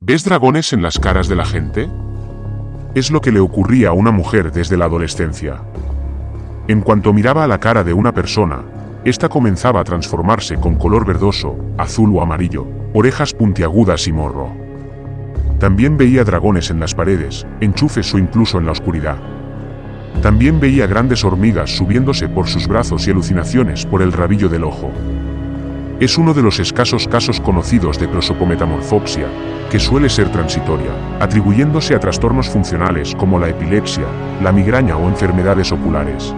¿Ves dragones en las caras de la gente? Es lo que le ocurría a una mujer desde la adolescencia. En cuanto miraba a la cara de una persona, ésta comenzaba a transformarse con color verdoso, azul o amarillo, orejas puntiagudas y morro. También veía dragones en las paredes, enchufes o incluso en la oscuridad. También veía grandes hormigas subiéndose por sus brazos y alucinaciones por el rabillo del ojo. Es uno de los escasos casos conocidos de prosopometamorfopsia, que suele ser transitoria, atribuyéndose a trastornos funcionales como la epilepsia, la migraña o enfermedades oculares.